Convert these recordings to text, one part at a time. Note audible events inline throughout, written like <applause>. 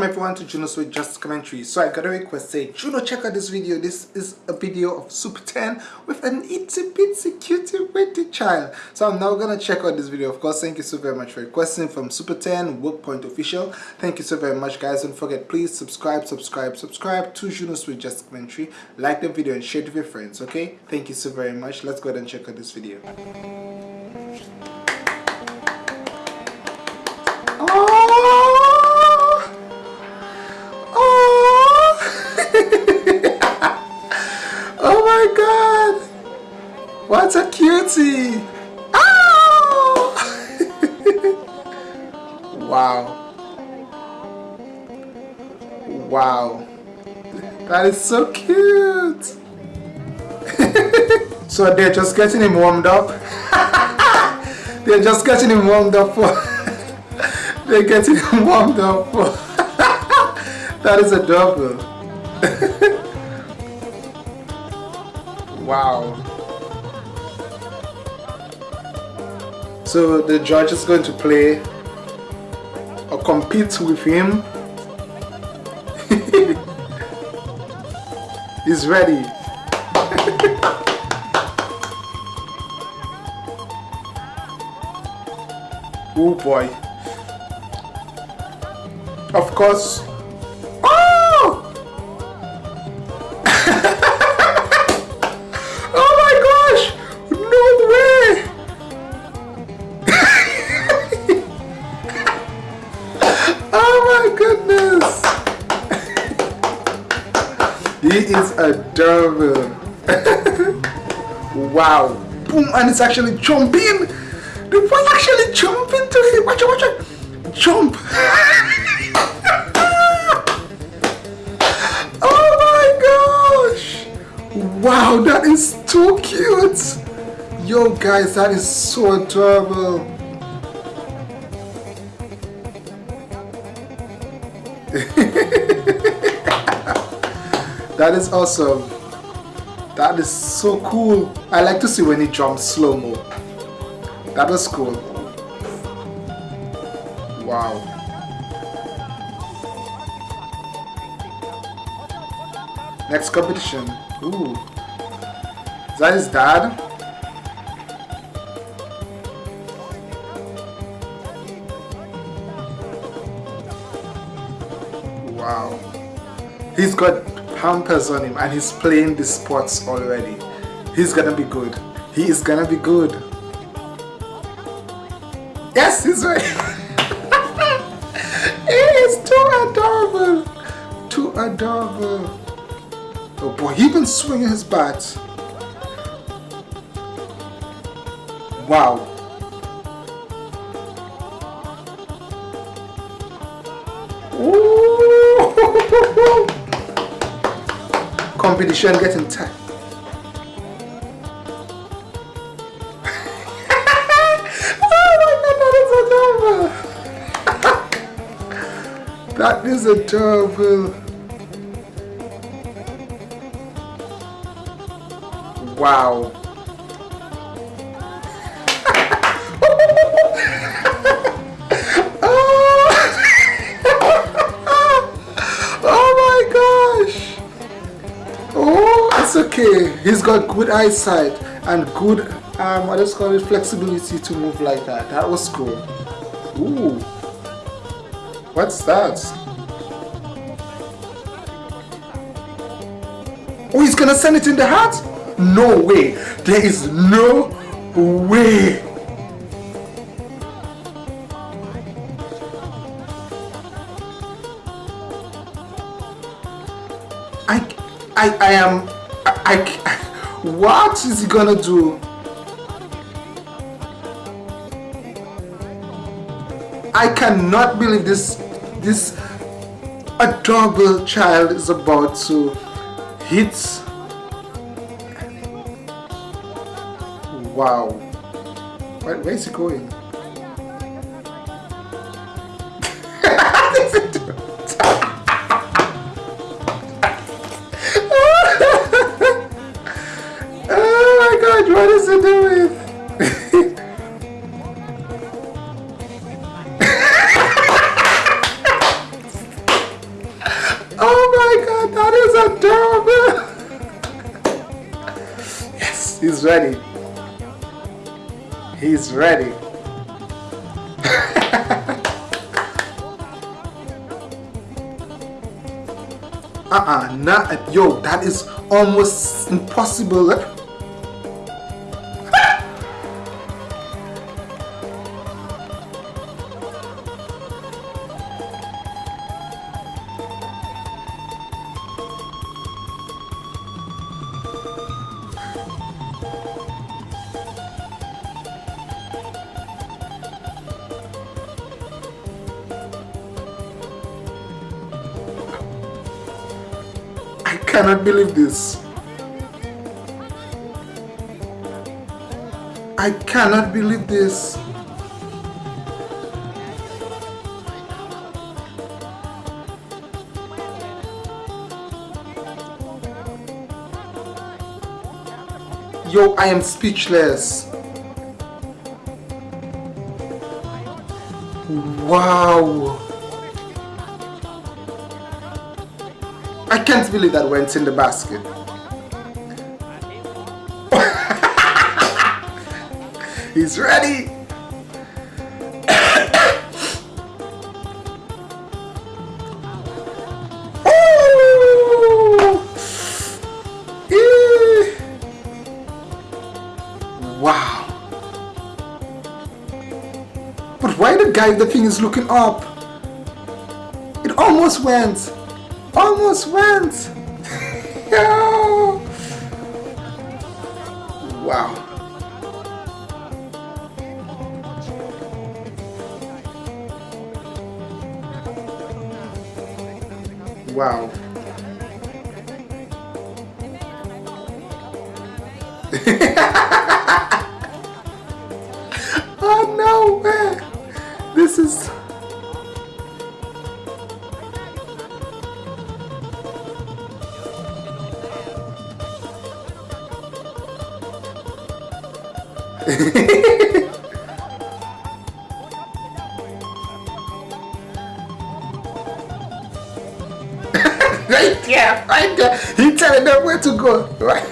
welcome everyone to Juno's with Just Commentary. So I got a request say, Juno check out this video. This is a video of Super 10 with an itsy bitsy cutie witty child. So I'm now gonna check out this video. Of course, thank you so very much for requesting from Super 10 Work Point Official. Thank you so very much guys. Don't forget please subscribe, subscribe, subscribe to Juno's with Just Commentary. Like the video and share it with your friends, okay? Thank you so very much. Let's go ahead and check out this video. What a cutie! <laughs> Wow. Wow. That is so cute! <laughs> so they're just getting him warmed up. <laughs> they're just getting him warmed up for... they're getting him warmed up for... that is adorable. wow. So the judge is going to play or compete with him. <laughs> He's ready. <laughs> oh boy. Of course, He is adorable. <laughs> wow. Boom, and it's actually jumping. The boy actually jumping to him. Watch it, watch it. Jump. <laughs> oh my gosh. Wow, that is too cute. Yo guys, that is so adorable. That is awesome. That is so cool. I like to see when he jumps slow-mo. That was cool. Wow. Next competition. Ooh. Is that his dad? Wow. He's got Pampers on him and he's playing the sports already. He's gonna be good. He is gonna be good. Yes, he's right. <laughs> he is too adorable. Too adorable. Oh boy, he been swinging his bat. Wow. Competition getting tight. oh that is adorable. Wow. Okay he's got good eyesight and good um what is called it flexibility to move like that. That was cool. Ooh. what's that? Oh he's gonna send it in the hat? No way. There is no way. I I I am I, what is he gonna do? I cannot believe this this adorable child is about to hit. Wow. Where, where is he going ready. He's ready. <laughs> uh-uh, not yo, that is almost impossible. <laughs> <laughs> cannot believe this. I cannot believe this. Yo, I am speechless. Wow. I can't believe that went in the basket. <laughs> He's ready. <coughs> Wow. But why the guy the thing is looking up? It almost went almost went. <laughs> wow. Wow. <laughs> oh no. This is right there, right there. He telling them where to go. Right.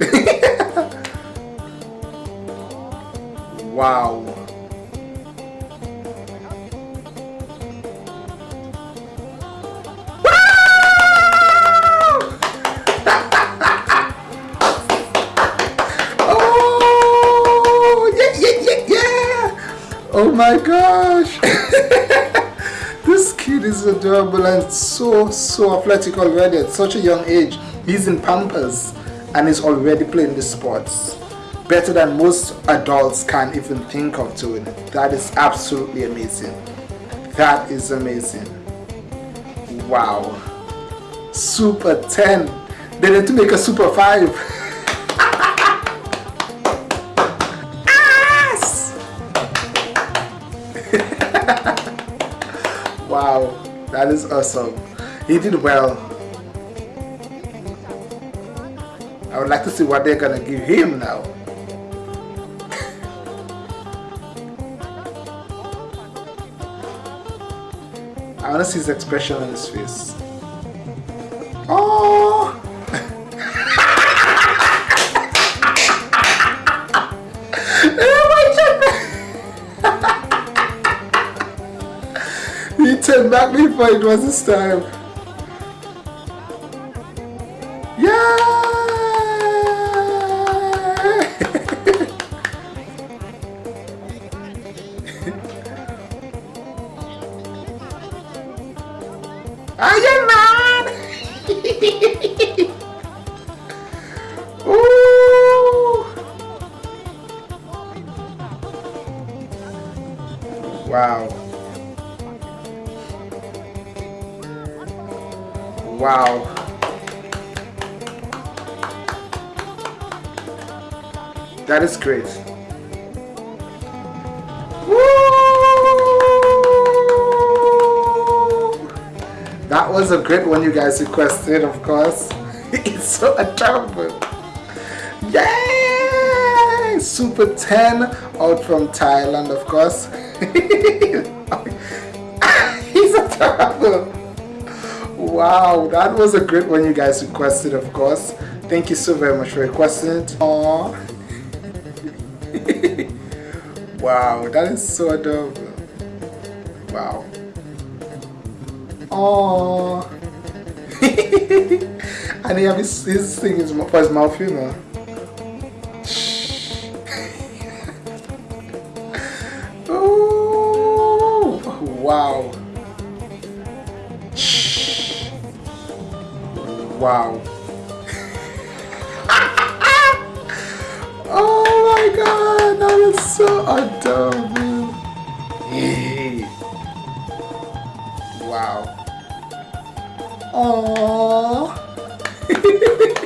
<laughs> wow. Oh my gosh! <laughs> this kid is adorable and so, so athletic already at such a young age. He's in Pampers and is already playing the sports. Better than most adults can even think of doing. That is absolutely amazing. That is amazing. Wow. Super 10. They need to make a Super 5. <laughs> <laughs> wow, that is awesome. He did well. I would like to see what they're gonna give him now. <laughs> I wanna see his expression on his face. Oh! Turned back before it was his time. Wow. That is great. That was a great one you guys requested, of course. <laughs> it's so adorable. Yay! Super 10 out from Thailand, of course. <laughs> He's adorable. Wow, that was a great one you guys requested, of course. Thank you so very much for requesting it. Aww. <laughs> wow, that is so adorable. Wow. Aww. <laughs> and he have his, his thing for his mouth, you Wow. <laughs> oh my god, that is so adorable. Wow. Oh. <laughs>